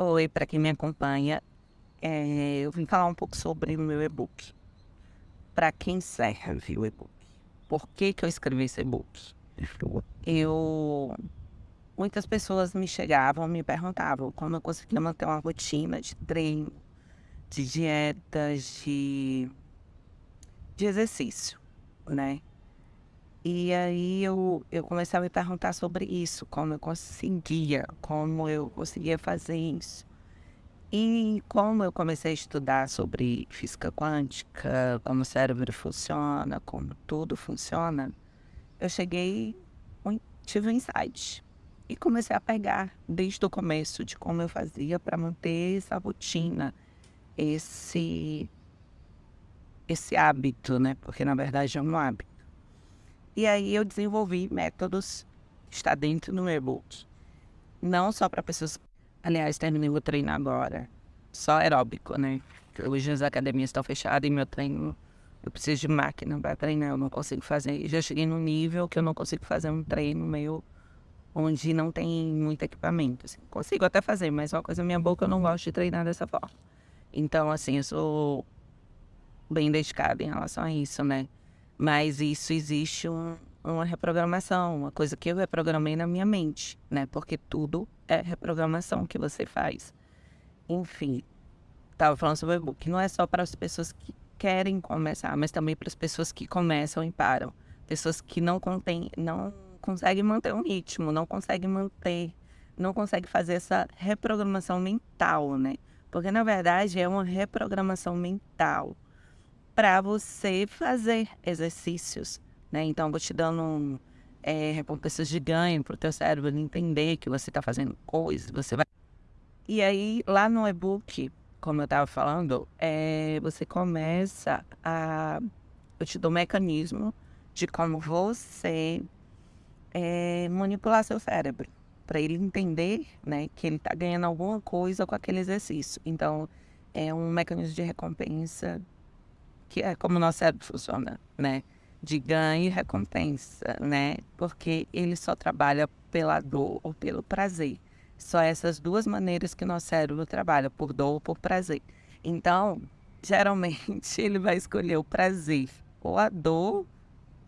Oi, para quem me acompanha, é, eu vim falar um pouco sobre o meu e-book. Para quem serve o e-book? Por que, que eu escrevi esse e-book? Eu. Muitas pessoas me chegavam, me perguntavam como eu conseguia manter uma rotina de treino, de dietas, de, de exercício, né? E aí eu, eu comecei a me perguntar sobre isso, como eu conseguia, como eu conseguia fazer isso. E como eu comecei a estudar sobre física quântica, como o cérebro funciona, como tudo funciona, eu cheguei, tive um insight. E comecei a pegar desde o começo de como eu fazia para manter essa rotina, esse, esse hábito, né? Porque na verdade é um hábito e aí eu desenvolvi métodos, está dentro do meu e-book. Não só para pessoas. Aliás, terminei o treino agora. Só aeróbico, né? Hoje as academias estão fechadas e meu treino. Eu preciso de máquina para treinar, eu não consigo fazer. Já cheguei num nível que eu não consigo fazer um treino meio onde não tem muito equipamento. Assim. Consigo até fazer, mas uma coisa minha boca eu não gosto de treinar dessa forma. Então, assim, eu sou bem dedicada em relação a isso, né? Mas isso existe um, uma reprogramação, uma coisa que eu reprogramei na minha mente, né? Porque tudo é reprogramação que você faz. Enfim, estava falando sobre o e-book. Não é só para as pessoas que querem começar, mas também para as pessoas que começam e param. Pessoas que não, contém, não conseguem manter um ritmo, não conseguem manter, não conseguem fazer essa reprogramação mental, né? Porque na verdade é uma reprogramação mental para você fazer exercícios, né? Então, vou te dando um, é, recompensas de ganho para o teu cérebro entender que você está fazendo coisas, você vai... E aí, lá no e-book, como eu estava falando, é, você começa a... Eu te dou um mecanismo de como você é, manipular seu cérebro para ele entender né, que ele está ganhando alguma coisa com aquele exercício. Então, é um mecanismo de recompensa que é como o nosso cérebro funciona, né? De ganho e recompensa, né? Porque ele só trabalha pela dor ou pelo prazer. Só essas duas maneiras que o nosso cérebro trabalha, por dor ou por prazer. Então, geralmente ele vai escolher o prazer ou a dor,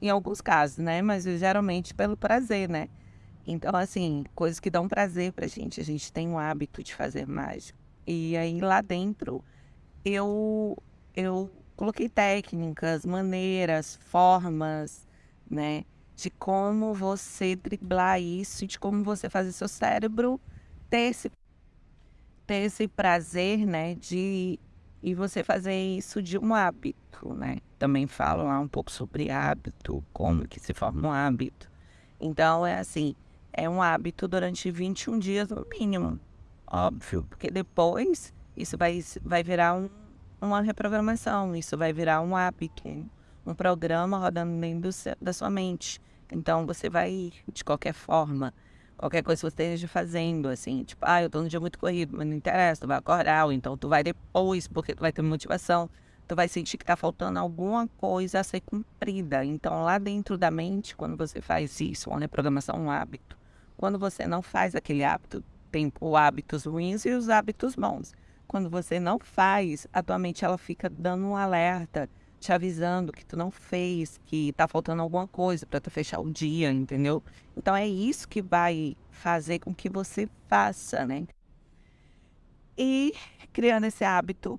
em alguns casos, né? Mas geralmente pelo prazer, né? Então, assim, coisas que dão prazer pra gente. A gente tem o hábito de fazer mágico. E aí lá dentro, eu, eu coloquei técnicas, maneiras, formas, né? De como você driblar isso, de como você fazer seu cérebro ter esse, ter esse prazer, né? De e você fazer isso de um hábito, né? Também falo lá um pouco sobre hábito, como que se forma um hábito. Então, é assim, é um hábito durante 21 dias no mínimo, óbvio, porque depois isso vai, vai virar um uma reprogramação, isso vai virar um hábito, um programa rodando dentro seu, da sua mente. Então você vai, de qualquer forma, qualquer coisa que você esteja fazendo, assim, tipo, ah, eu tô num dia muito corrido, mas não interessa, tu vai acordar, ou então tu vai depois, porque tu vai ter motivação, tu vai sentir que tá faltando alguma coisa a ser cumprida. Então lá dentro da mente, quando você faz isso, uma reprogramação, um hábito, quando você não faz aquele hábito, tem os hábitos ruins e os hábitos bons. Quando você não faz, a tua mente ela fica dando um alerta, te avisando que tu não fez, que tá faltando alguma coisa para tu fechar o dia, entendeu? Então é isso que vai fazer com que você faça, né? E criando esse hábito,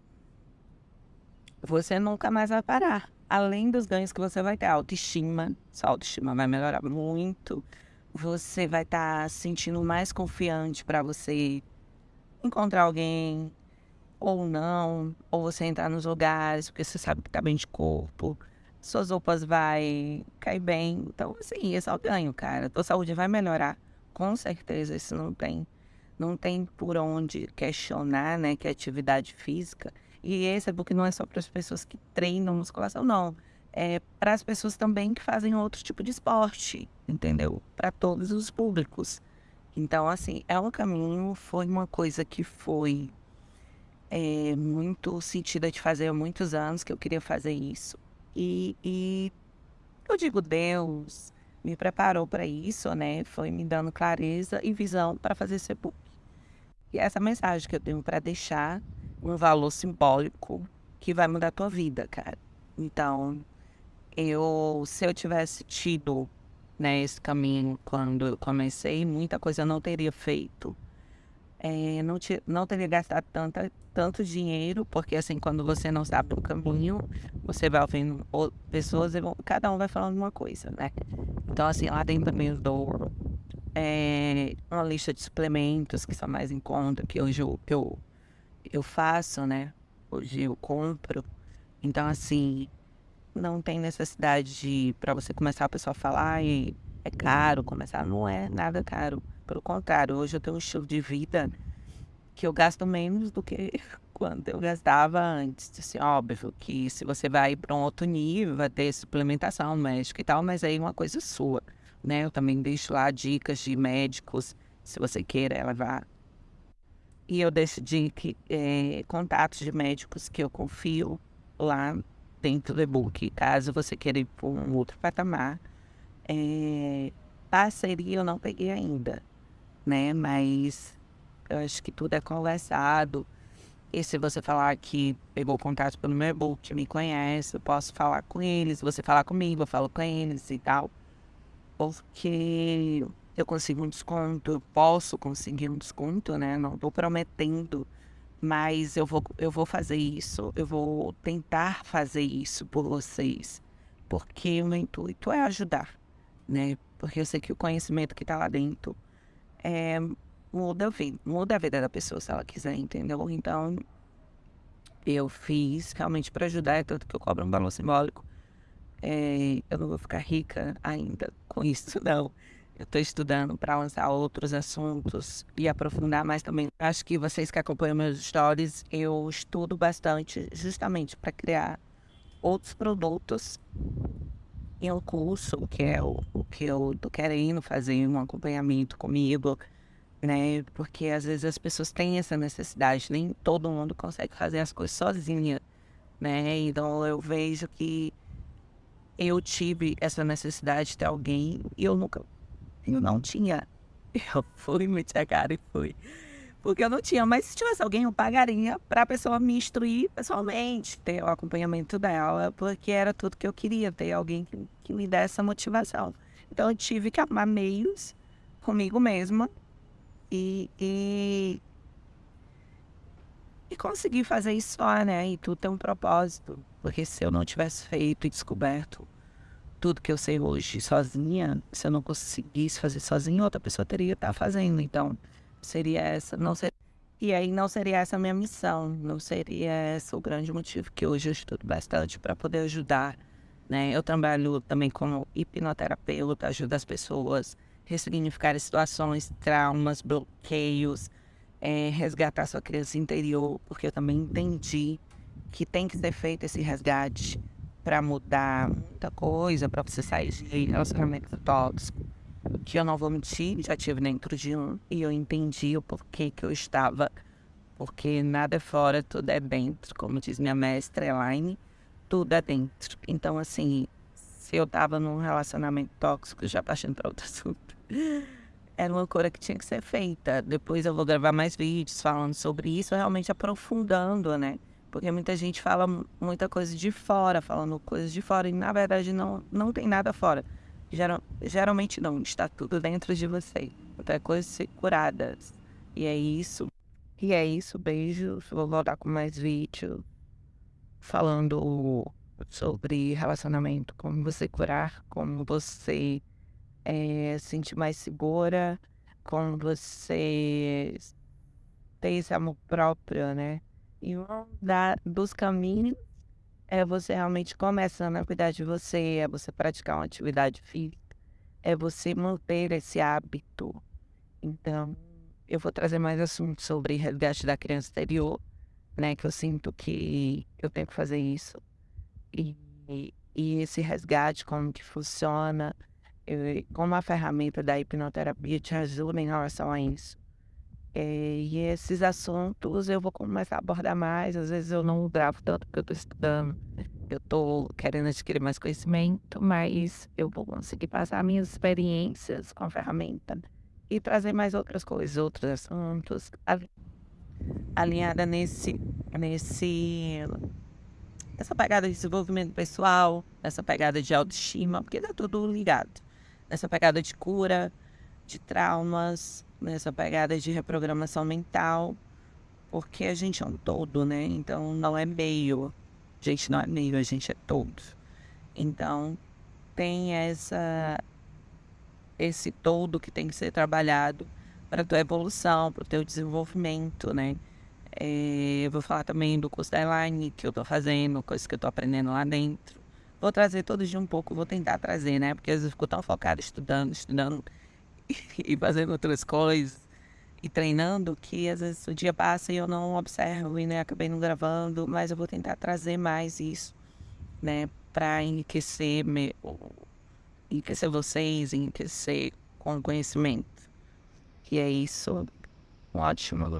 você nunca mais vai parar. Além dos ganhos que você vai ter, autoestima, sua autoestima vai melhorar muito. Você vai estar tá sentindo mais confiante para você encontrar alguém, ou não, ou você entrar nos lugares porque você sabe que tá bem de corpo, suas roupas vai cair bem. Então, assim, esse é o ganho, cara. Tua saúde vai melhorar, com certeza, isso não tem, não tem por onde questionar, né, que é atividade física. E esse é porque não é só para as pessoas que treinam musculação, não. É para as pessoas também que fazem outro tipo de esporte, entendeu? Para todos os públicos. Então, assim, é um caminho, foi uma coisa que foi é, muito sentida de fazer há muitos anos que eu queria fazer isso. E, e eu digo, Deus me preparou para isso, né? Foi me dando clareza e visão para fazer esse book. E essa mensagem que eu tenho para deixar, um valor simbólico que vai mudar a tua vida, cara. Então, eu, se eu tivesse tido né, esse caminho quando eu comecei, muita coisa eu não teria feito. É, não, te, não teria gastado tanta, tanto dinheiro, porque assim, quando você não sabe o caminho, você vai ouvindo pessoas e cada um vai falando uma coisa, né? Então, assim, lá dentro também eu dou é, uma lista de suplementos que são mais em conta, que hoje eu, eu, eu faço, né? Hoje eu compro. Então, assim, não tem necessidade de, para você começar a pessoa falar e é caro começar. Não é nada caro. Pelo contrário, hoje eu tenho um estilo de vida que eu gasto menos do que quando eu gastava antes. Assim, óbvio que se você vai para um outro nível, vai ter suplementação médica e tal, mas aí é uma coisa sua, né? Eu também deixo lá dicas de médicos, se você queira levar. E eu deixo de, é, contatos de médicos que eu confio lá dentro do e-book. Caso você queira ir para um outro patamar, é, parceria eu não peguei ainda, né? Mas eu acho que tudo é conversado. E se você falar que pegou contato pelo meu e-book, me conhece, eu posso falar com eles. Se você falar comigo, eu falo com eles e tal. Porque eu consigo um desconto, eu posso conseguir um desconto, né? Não estou prometendo mas eu vou, eu vou fazer isso, eu vou tentar fazer isso por vocês, porque o meu intuito é ajudar, né? Porque eu sei que o conhecimento que está lá dentro é, muda, muda a vida da pessoa se ela quiser, entendeu? Então, eu fiz realmente para ajudar, é tanto que eu cobro um valor simbólico. É, eu não vou ficar rica ainda com isso, não. Eu estou estudando para lançar outros assuntos e aprofundar mais também. Acho que vocês que acompanham meus stories, eu estudo bastante justamente para criar outros produtos em um curso, que é o, o que eu tô querendo fazer, um acompanhamento comigo, né? Porque às vezes as pessoas têm essa necessidade, nem todo mundo consegue fazer as coisas sozinha, né? Então eu vejo que eu tive essa necessidade de ter alguém e eu nunca eu não tinha. Eu fui, meti a cara e fui. Porque eu não tinha, mas se tivesse alguém, eu pagaria para a pessoa me instruir pessoalmente, ter o acompanhamento dela, porque era tudo que eu queria, ter alguém que, que me desse essa motivação. Então eu tive que arrumar meios comigo mesma e, e, e conseguir fazer isso só, né? E tudo tem um propósito. Porque se eu não tivesse feito e descoberto tudo que eu sei hoje sozinha, se eu não conseguisse fazer sozinha, outra pessoa teria estar fazendo. Então, seria essa, não ser, e aí não seria essa a minha missão, não seria esse o grande motivo que hoje eu estudo bastante para poder ajudar, né? Eu trabalho também como hipnoterapeuta, ajudo as pessoas a ressignificar situações, traumas, bloqueios, é, resgatar sua criança interior, porque eu também entendi que tem que ser feito esse resgate para mudar muita coisa, para você sair de relacionamento tóxico. Que eu não vou mentir, já tive dentro de um e eu entendi o porquê que eu estava. Porque nada é fora, tudo é dentro. Como diz minha mestra Elaine, tudo é dentro. Então, assim, se eu estava num relacionamento tóxico, já partindo para outro assunto, era uma coisa que tinha que ser feita. Depois eu vou gravar mais vídeos falando sobre isso, realmente aprofundando, né? Porque muita gente fala muita coisa de fora, falando coisas de fora, e na verdade não, não tem nada fora. Geral, geralmente não, está tudo dentro de você. Até coisas curadas. E é isso. E é isso, beijos. Vou voltar com mais vídeos falando sobre relacionamento, como você curar, como você é, se sentir mais segura, como você ter esse amor próprio, né? E um dos caminhos é você realmente começando a cuidar de você, é você praticar uma atividade física, é você manter esse hábito. Então, eu vou trazer mais assuntos sobre resgate da criança exterior, né? Que eu sinto que eu tenho que fazer isso. E, e, e esse resgate, como que funciona, eu, como a ferramenta da hipnoterapia te ajuda em relação a isso. É, e esses assuntos eu vou começar a abordar mais. Às vezes eu não gravo tanto porque eu estou estudando, eu estou querendo adquirir mais conhecimento, mas eu vou conseguir passar minhas experiências com a ferramenta e trazer mais outras coisas, outros assuntos. alinhada nesse, nesse, nessa pegada de desenvolvimento pessoal, nessa pegada de autoestima, porque tá tudo ligado. Nessa pegada de cura, de traumas, nessa pegada de reprogramação mental, porque a gente é um todo, né? Então não é meio. A gente não é meio, a gente é todo. Então tem essa esse todo que tem que ser trabalhado para tua evolução, para o teu desenvolvimento, né? É, eu vou falar também do curso da Elaine que eu estou fazendo, coisas que eu estou aprendendo lá dentro. Vou trazer todos de um pouco, vou tentar trazer, né? Porque às vezes eu fico tão focado estudando, estudando e fazendo outras coisas e treinando que às vezes o dia passa e eu não observo e né, acabei não gravando, mas eu vou tentar trazer mais isso, né? Para enriquecer, me, enriquecer vocês, enriquecer com conhecimento. E é isso. Ótimo.